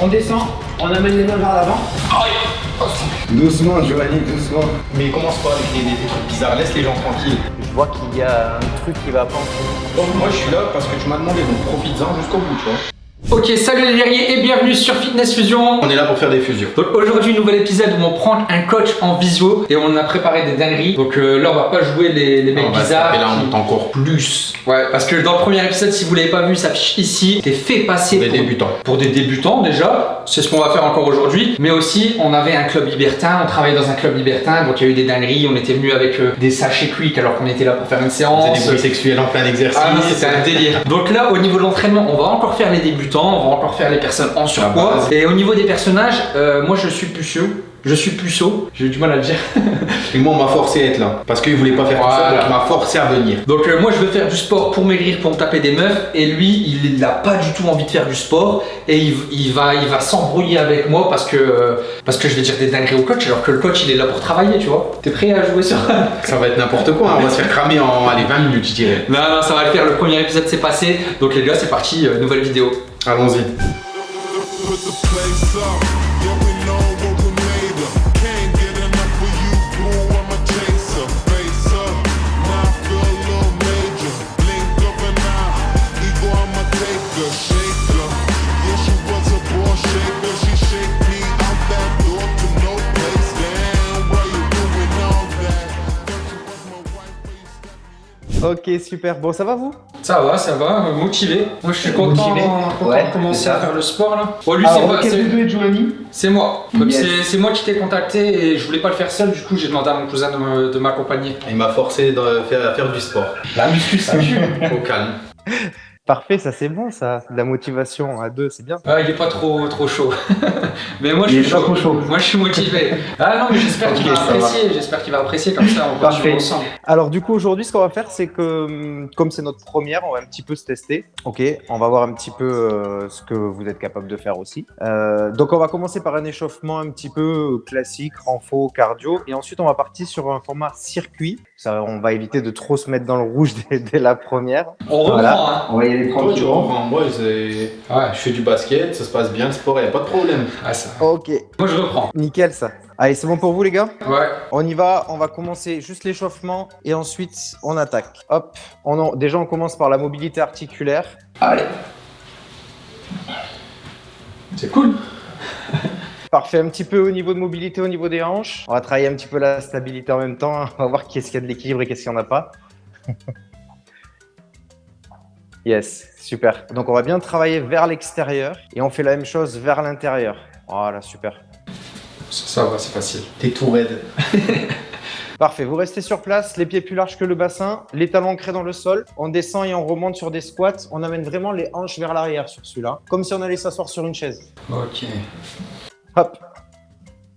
On descend, on amène les mains vers l'avant. Doucement, Giovanni, doucement. Mais commence pas avec des, des trucs bizarres, laisse les gens tranquilles. Je vois qu'il y a un truc qui va pas. Bon, moi je suis là parce que tu m'as demandé, donc profites-en jusqu'au bout, tu vois. Ok, salut les guerriers et bienvenue sur Fitness Fusion. On est là pour faire des fusions. Donc aujourd'hui, nouvel épisode où on prend un coach en visio et on a préparé des dingueries. Donc euh, là, on va pas jouer les, les mecs On se bizarres. taper là, on monte encore plus Ouais, parce que dans le premier épisode, si vous l'avez pas vu, ça affiche ici. T'es fait passer des pour, débutants. pour des débutants déjà. C'est ce qu'on va faire encore aujourd'hui. Mais aussi, on avait un club libertin. On travaillait dans un club libertin. Donc il y a eu des dingueries. On était venu avec euh, des sachets quick alors qu'on était là pour faire une On séance. faisait des bruits sexuels en plein exercice. Ah non, c'était un délire. Donc là, au niveau de l'entraînement, on va encore faire les débutants, on va encore faire les personnes en surpoids. base. Et au niveau des personnages, euh, moi je suis puceau. Je suis puceau, j'ai eu du mal à le dire. Et moi, on m'a forcé à être là. Parce qu'il voulait pas faire tout Voilà. ça, donc il m'a forcé à venir. Donc euh, moi je veux faire du sport pour maigrir, pour me taper des meufs. Et lui, il n'a pas du tout envie de faire du sport. Et il, il va, il va s'embrouiller avec moi parce que, euh, parce que je vais dire des dingueries au coach. Alors que le coach, il est là pour travailler, tu vois. T'es prêt à jouer sur... Ça? Va être n'importe quoi, on va se faire cramer en allez, 20 minutes, je dirais. non, non, ça va le faire. Le premier épisode s'est passé. Donc les gars, c'est parti, euh, nouvelle vidéo. Allons-y. Ok, super. Bon, ça va vous? Ça va, ça va, euh, motivé. Moi je suis content, content Ouais, de commencer à faire le sport là. Bon, lui Alors, c'est moi, quel c'est- des deux est Giovanni c'est moi. C'est- moi qui t'ai contacté et je voulais pas le faire seul, du coup j'ai demandé à mon cousin de m'accompagner. Il m'a forcé de faire, à faire du sport. La muscu ça. Au calme. Parfait, ça c'est bon, ça. De la motivation à deux, c'est bien. Ah, il est pas trop trop chaud. mais moi je Il suis pas chaud. trop chaud. Moi je suis motivé. Ah non mais j'espère qu'il va apprécier, j'espère qu'il va apprécier comme ça on Parfait. ensemble. Alors du coup aujourd'hui ce qu'on va faire c'est que hum, comme c'est notre première on va un petit peu se tester. Ok, on va voir un petit peu euh, ce que vous êtes capable de faire aussi. Euh, donc on va commencer par un échauffement un petit peu classique, renfo, cardio et ensuite on va partir sur un format circuit. Ça on va éviter de trop se mettre dans le rouge dès, dès la première. On reprend Voilà. hein. On va y tu je fais du basket, ça se passe bien, le sport, y a pas de problème. Ah ça. Ok, Moi je reprends. nickel ça. Allez c'est bon pour vous les gars? Ouais. On y va, on va commencer juste l'échauffement et ensuite on attaque. Hop, on en- déjà on commence par la mobilité articulaire. Allez. C'est cool. Parfait, un petit peu au niveau de mobilité, au niveau des hanches. On va travailler un petit peu la stabilité en même temps. hein. On va voir qu'est-ce qu'il y a de l'équilibre et qu'est-ce qu'il n'y en a pas. yes, super. Donc on va bien travailler vers l'extérieur et on fait la même chose vers l'intérieur. Voilà, super. Ça, ça va, c'est facile. T'es tout raide. Parfait, vous restez sur place, les pieds plus larges que le bassin, les talons ancrés dans le sol. On descend et on remonte sur des squats. On amène vraiment les hanches vers l'arrière sur celui-là, comme si on allait s'asseoir sur une chaise. Ok. Hop.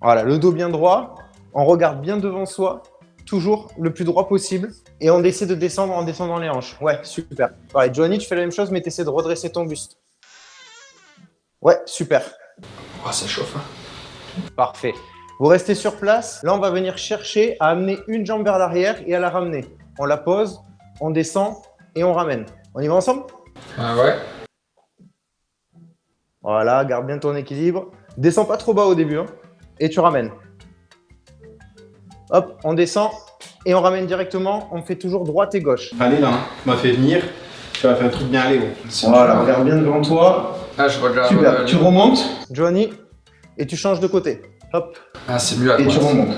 Voilà, le dos bien droit. On regarde bien devant soi, toujours le plus droit possible. Et on essaie de descendre en descendant les hanches. Ouais, super. Pareil, Johnny, tu fais la même chose, mais tu essaies de redresser ton buste. Ouais, super. Oh, ça chauffe. hein. Parfait. Vous restez sur place. Là, on va venir chercher à amener une jambe vers l'arrière et à la ramener. On la pose, on descend et on ramène. On y va ensemble? Ah ouais. Voilà, garde bien ton équilibre. Descends pas trop bas au début. hein. Et tu ramènes. Hop, on descend et on ramène directement. On fait toujours droite et gauche. Allez là, hein. tu m'as fait venir, tu vas faire un truc bien aller. oh. Voilà, regarde bien devant toi. Ah, je regarde. Super, euh, tu remontes, Johnny, et tu changes de côté. Hop, Ah, c'est mieux à et tu remontes.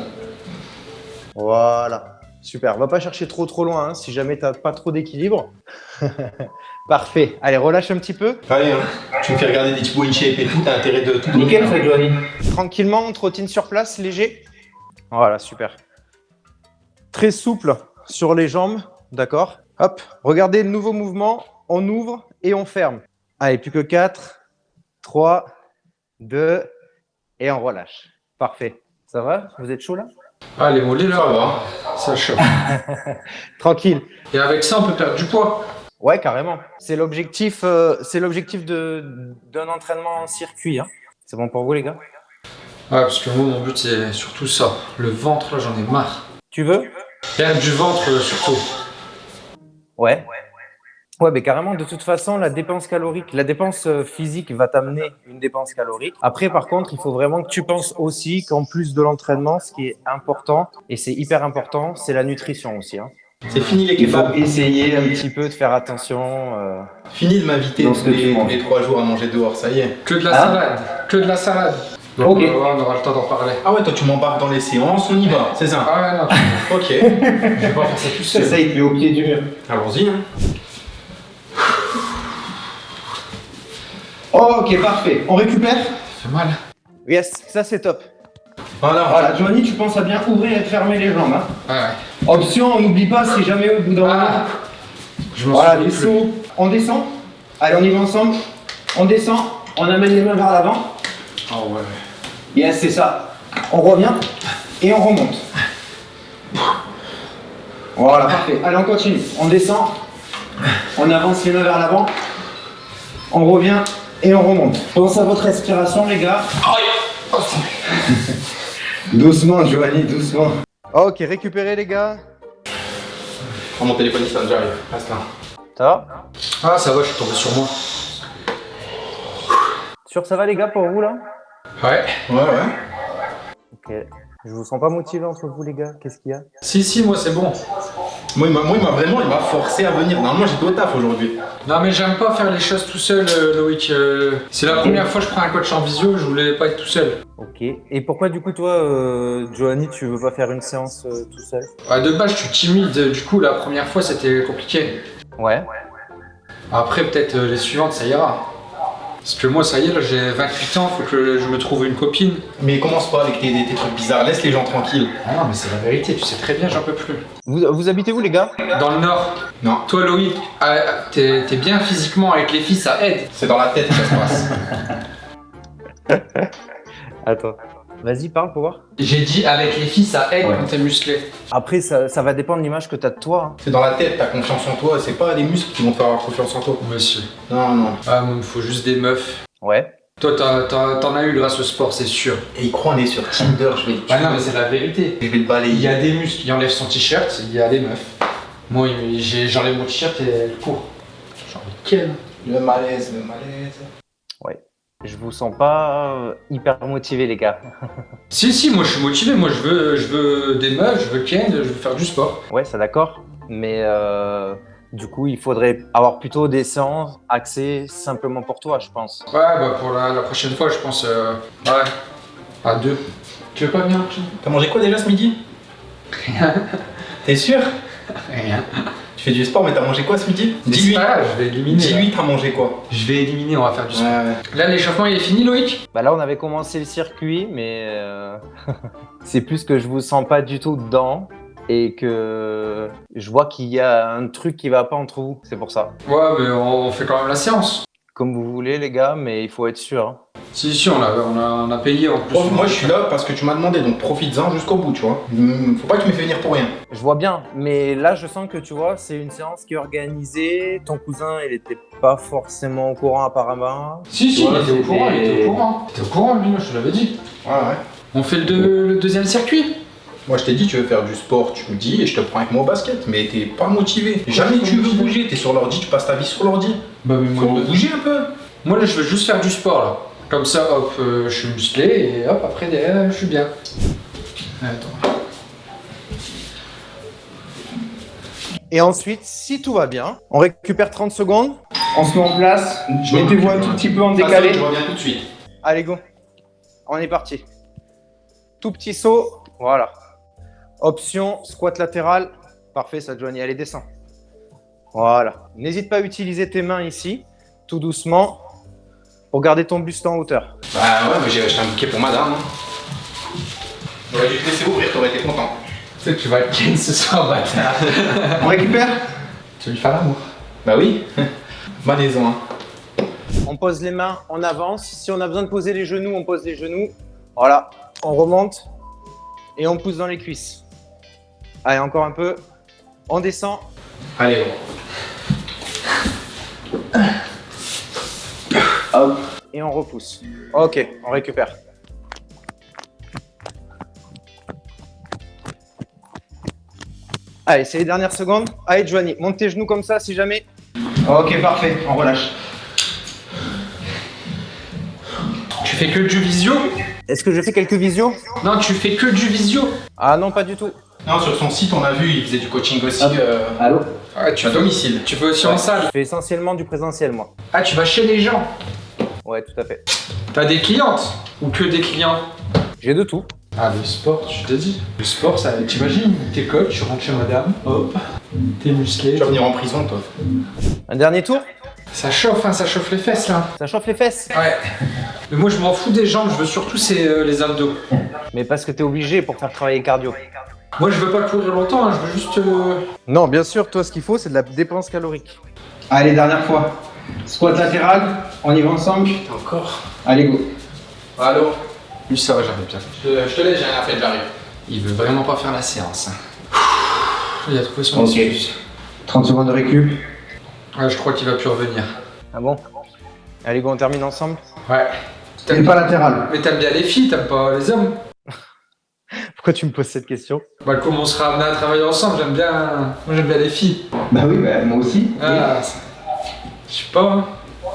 Voilà, super. Va pas chercher trop trop loin hein, si jamais t'as pas trop d'équilibre. Parfait. Allez, relâche un petit peu. Allez, hein. tu me fais regarder des petits in shape et tout, t'as intérêt de tout. Nickel. Johnny. Tranquillement, on trottine sur place, léger. Voilà, super. Très souple sur les jambes, d'accord? Hop, regardez le nouveau mouvement. On ouvre et on ferme. Allez, plus que 4, 3, 2, et on relâche. Parfait. Ça va? Vous êtes chaud là? Ah, les mollets là, ça chauffe. Tranquille. Et avec ça, on peut perdre du poids. Ouais, carrément. C'est l'objectif, euh, c'est l'objectif de- d'un entraînement en circuit. hein. C'est bon pour vous, les gars? Ouais, parce que moi, mon but, c'est surtout ça. Le ventre, là, j'en ai marre. Tu veux? Perdre du ventre, euh, surtout. Ouais. Ouais, mais carrément, de toute façon, la dépense calorique, la dépense euh, physique va t'amener une dépense calorique. Après, par contre, il faut vraiment que tu penses aussi qu'en plus de l'entraînement, ce qui est important, et c'est hyper important, c'est la nutrition aussi. Hein. C'est fini les Il faut kebabs. essayer un petit peu de faire attention. euh. Fini de m'inviter tous les, les trois jours à manger dehors, ça y est. Que de la Hein salade. Que de la salade. Ok. Donc, euh, on aura le temps d'en parler. Ah ouais, toi tu m'embarques dans les séances, on y va, c'est ça. Ah ouais, non, Ok, je vais pas faire ça tout seul. Ça, il te met au pied du mur. allons-y. Hein. Ok, parfait. On récupère Ça fait mal. Yes, ça c'est top. Voilà, Voilà, Johnny, tu penses à bien ouvrir et fermer les jambes. Hein. Ouais, ouais. Option, on n'oublie pas si jamais au bout d'un moment. Ah, je m'en Voilà, souviens les sauts. On descend. Allez, on y va ensemble. On descend. On amène les mains vers l'avant. Ah ouais. Yes, c'est ça. On revient et on remonte. Voilà, parfait. Allez, on continue. On descend. On avance les mains vers l'avant. On revient et on remonte. Pense à votre respiration, les gars. Doucement, Giovanni, doucement. Ok, récupérez, les gars. Prends mon téléphone, il sonne, j'arrive. Reste là. Ça va? Ah, ça va, je suis tombé sur moi. Sûr, ça va, les gars, pour vous, là? Ouais. Ouais, ouais. Ok. Je vous sens pas motivé entre vous, les gars. Qu'est-ce qu'il y a? Si, si, moi c'est bon. Moi, il m'a vraiment, il m'a forcé à venir. Normalement, j'étais au taf aujourd'hui. Non, mais j'aime pas faire les choses tout seul, euh, Loïc. euh, c'est la première fois que je prends un coach en visio, je voulais pas être tout seul. Ok. Et pourquoi, du coup, toi, euh, Johanny, tu veux pas faire une séance euh, tout seul? Ouais, de base, je suis timide, du coup, la première fois c'était compliqué. Ouais. Après, peut-être euh, les suivantes, ça ira. Parce que moi, ça y est, là, j'ai 28 ans, faut que je me trouve une copine. Mais commence pas avec tes, tes trucs bizarres, laisse les gens tranquilles. Ah non, mais c'est la vérité, tu sais très bien, j'en peux plus. Vous, vous habitez où, les gars? Dans le Nord, Non, toi, Loïc, ah, t'es t'es bien physiquement avec les filles, ça aide. c'est dans la tête que ça se passe. Attends. Vas-y, parle pour voir. J'ai dit avec les filles, ça aide Ouais. quand t'es musclé. Après, ça, ça va dépendre de l'image que tu as de toi. hein. c'est dans la tête, t'as confiance en toi, c'est pas les muscles qui vont te faire avoir confiance en toi. Monsieur. Non, non. Ah, moi, il me faut juste des meufs. Ouais. Toi, t'as- t'as- t'en as eu grâce au sport, c'est sûr. Et il croit on est sur Tinder, je vais le Ah non, mais c'est la vérité. Je vais le Il y a des muscles, il enlève son t-shirt, il y a des meufs. Moi, j'enlève mon t-shirt et elle court. Genre, quel Le malaise, le malaise. Je vous sens pas euh, hyper motivé, les gars. Si, si, moi je suis motivé, moi je veux, je veux des meufs, je veux Ken, je veux faire du sport. Ouais, c'est d'accord. Mais euh, du coup, il faudrait avoir plutôt des séances axées simplement pour toi, je pense. Ouais, bah pour la, la prochaine fois, je pense. euh, ouais, à deux. Tu veux pas venir tu- T'as mangé quoi déjà ce midi? T'es sûr? Rien. Tu fais du sport, mais t'as mangé quoi ce midi Mais c'est Dis-lui. pas grave, je vais éliminer. là. Dis-lui, t'as mangé quoi Je vais éliminer, on va faire du sport. Ouais, Là, l'échauffement il est fini, Loïc Bah là, on avait commencé le circuit, mais euh, c'est plus que je vous sens pas du tout dedans et que je vois qu'il y a un truc qui va pas entre vous. C'est pour ça. Ouais, mais on, on fait quand même la séance. Comme vous voulez, les gars, mais il faut être sûr. hein. Si, si, on a, on a, on a payé en plus. Moi je suis là parce que tu m'as demandé, donc profites-en jusqu'au bout, tu vois. Mm, Faut pas que tu me fais venir pour rien. Je vois bien, mais là, je sens que tu vois, c'est une séance qui est organisée. Ton cousin, il était pas forcément au courant apparemment. Si, si, il était au courant, il était au courant. Il était au courant, lui, moi, je te l'avais dit. Ouais, ouais. On fait le, deux- le deuxième circuit Moi je t'ai dit, tu veux faire du sport, tu me dis, et je te prends avec moi au basket, mais t'es pas motivé. Jamais tu veux bouger, t'es sur l'ordi, tu passes ta vie sur l'ordi. Bah, mais Faut bouger un peu. Moi là je veux juste faire du sport là. Comme ça hop euh, je suis musclé et hop après derrière je suis bien. Attends. Et ensuite, si tout va bien, on récupère 30 secondes. On se met en place. Je me Mettez-vous un tout petit peu en décalé. Je reviens tout de suite. Allez, go. On est parti. Tout petit saut. Voilà. Option squat latéral. Parfait, ça, Johnny. Allez, descends. Voilà. N'hésite pas à utiliser tes mains ici, tout doucement, pour garder ton buste en hauteur. Bah ouais, mais j'ai acheté un bouquet pour madame. Hein. J'aurais dû te laisser ouvrir, t'aurais été content. Tu sais que tu vas être Ken ce soir bâtard. On récupère? Tu veux lui faire l'amour? Bah oui. Malaisant. Hein. On pose les mains, on avance. Si on a besoin de poser les genoux, on pose les genoux. Voilà. On remonte et on pousse dans les cuisses. Allez, encore un peu. On descend. Allez, Hop. Et on repousse. Ok, on récupère. Allez, c'est les dernières secondes. Allez, Joanie, monte tes genoux comme ça si jamais. Ok, parfait, on relâche. Tu fais que du visio? Est-ce que je fais quelques visios? Non, tu fais que du visio. Ah non, pas du tout. Non, sur son site, on a vu, il faisait du coaching aussi euh, Allô? Ah, tu à domicile. Tu fais aussi en salle. Je fais essentiellement du présentiel, moi. Ah, tu vas chez les gens. Ouais, tout à fait. T'as des clientes ou que des clients? J'ai de tout. Ah, le sport, je t'ai dit. Le sport, ça, t'imagines, t'es coach, tu rentres chez madame, hop, t'es musclé. Tu vas venir en prison, toi. Un dernier tour? Ça chauffe, hein, ça chauffe les fesses là. Ça chauffe les fesses? Ouais. Mais moi, je m'en fous des jambes, je veux surtout c'est, euh, les abdos. Mais parce que t'es obligé pour faire travailler le cardio. Moi, je veux pas courir longtemps, hein, je veux juste. euh, Non, bien sûr, toi, ce qu'il faut, c'est de la dépense calorique. Allez, dernière fois. Squat latéral, on y va ensemble Encore Allez, go. Allô Lui, ça va, j'arrive bien. Je te, je te laisse, j'ai rien fait, j'arrive. Il veut vraiment pas faire la séance. hein. Il a trouvé son excuse. 30 secondes de récup. Ouais, je crois qu'il va plus revenir. Ah bon? Allez, go, on termine ensemble? Ouais. T'aimes pas latéral. Mais t'aimes bien les filles, t'aimes pas les hommes Pourquoi tu me poses cette question? Bah, comme on sera amené à travailler ensemble, j'aime bien. Moi, j'aime bien les filles. Bah oui, bah moi aussi. Ah, je sais pas, hein.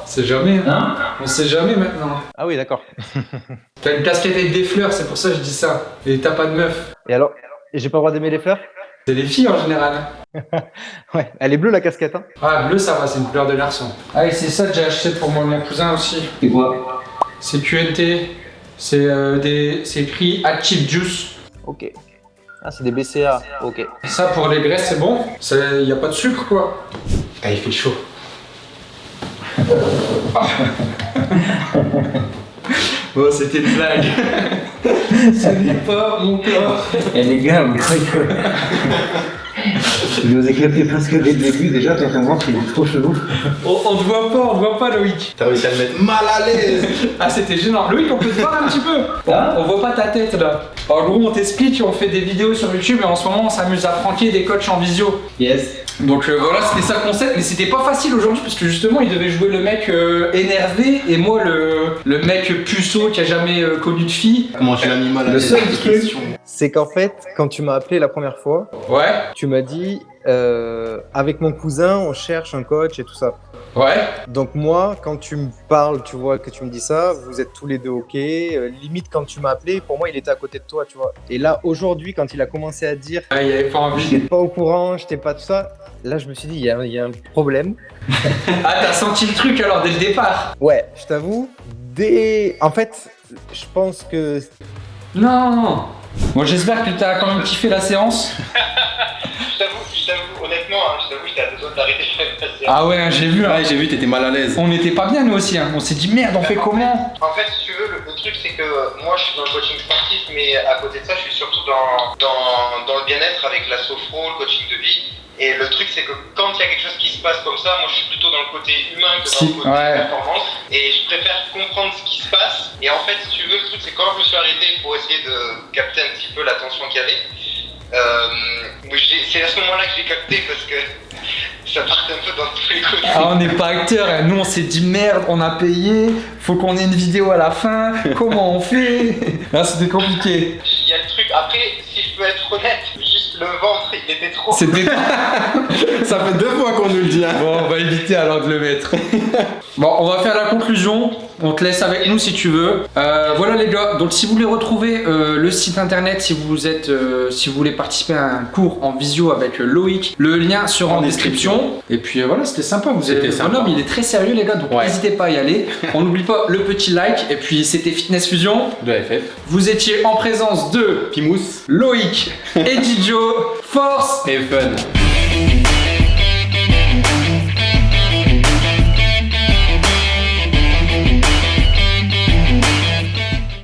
C'est jamais. hein. Hein On sait jamais maintenant. Ah oui, d'accord. T'as une casquette avec des fleurs, c'est pour ça que je dis ça. Et t'as pas de meuf. Et alors Et j'ai pas le droit d'aimer les fleurs C'est les filles en général. Ouais, elle est bleue la casquette, hein Ah, bleu, ça va, c'est une couleur de garçon. Ah, et c'est ça que j'ai acheté pour mon, mon cousin aussi. C'est quoi C'est QNT. C'est euh, des... c'est écrit Active Juice. Ok. Ah, c'est des BCA, ok. Ça, pour les graisses, c'est bon. Il n'y a pas de sucre, quoi. Ah, il fait chaud. Bon, c'était une blague. Ce n'est pas mon corps. Eh les gars, vous croyez que. Vous nous éclatez presque dès le début déjà, de voir qu'il est trop chelou. On, on te voit pas, on te voit pas, Loïc. T'as réussi à le mettre mal à l'aise. Ah, c'était gênant. Loïc, on peut te voir un petit peu Hein On voit pas ta tête, là. En gros, on t'explique, on fait des vidéos sur YouTube et en ce moment, on s'amuse à pranker des coachs en visio. Yes. Donc euh, voilà, c'était ça le concept, mais c'était pas facile aujourd'hui parce que justement il devait jouer le mec euh, énervé et moi le, le mec puceau qui a jamais euh, connu de fille. Comment tu l'as mis mal à Le seul truc- C'est qu'en fait, quand tu m'as appelé la première fois, Ouais, tu m'as dit, euh, avec mon cousin, on cherche un coach et tout ça. Ouais. Donc moi, quand tu me parles, tu vois, que tu me dis ça, vous êtes tous les deux ok. Euh, limite, quand tu m'as appelé, pour moi, il était à côté de toi, tu vois. Et là, aujourd'hui, quand il a commencé à dire, Ouais, il avait pas envie. j'étais pas au courant, j'étais pas tout ça, là, je me suis dit, il y, a- il y a un problème. Ah, t'as senti le truc alors dès le départ Ouais, je t'avoue, dès... En fait, je pense que... Non Bon, j'espère que t'as quand même kiffé la séance. Je t'avoue, je t'avoue, honnêtement, hein, je t'avoue, j'étais à deux doigts d'arrêter de faire passer. Ah ouais, hein, j'ai vu. hein. Ouais, j'ai vu, t'étais mal à l'aise. On n'était pas bien nous aussi, hein. on s'est dit merde, on fait comment En fait, si tu veux, le, le truc, c'est que moi, je suis dans le coaching sportif, mais à côté de ça, je suis surtout dans, dans, dans le bien-être avec la sophro, le coaching de vie. Et le truc, c'est que quand il y a quelque chose qui se passe comme ça, moi, je suis plutôt dans le côté humain que dans Si, le côté ouais. performance. Et je préfère comprendre ce qui se passe. Et en fait, si tu veux, le truc, c'est quand je me suis arrêté pour essayer de capter un petit peu la tension qu'il y avait. Euh, c'est à ce moment-là que j'ai capté parce que ça partait un peu dans tous les côtés. Ah, on n'est pas acteur, hein. nous on s'est dit merde, on a payé, faut qu'on ait une vidéo à la fin, comment on fait? Là c'était compliqué. Il y a le truc, après, si je peux être honnête, juste le ventre, il était trop. C'était. Ça fait deux fois qu'on nous le dit. Hein. Bon, on va éviter alors de le mettre. bon, on va faire la conclusion. On te laisse avec nous si tu veux. Euh, voilà les gars. Donc si vous voulez retrouver euh, le site internet, si vous êtes, euh, si vous voulez participer à un cours en visio avec Loïc, le lien sera en, En description. Et puis voilà, c'était sympa. Vous avez sympa. bonhomme, il est très sérieux les gars. Donc Ouais. n'hésitez pas à y aller. on n'oublie pas le petit like. Et puis c'était Fitness Fusion. De FF. Vous étiez en présence de Pimous. Loïc et Didio. Force Et fun.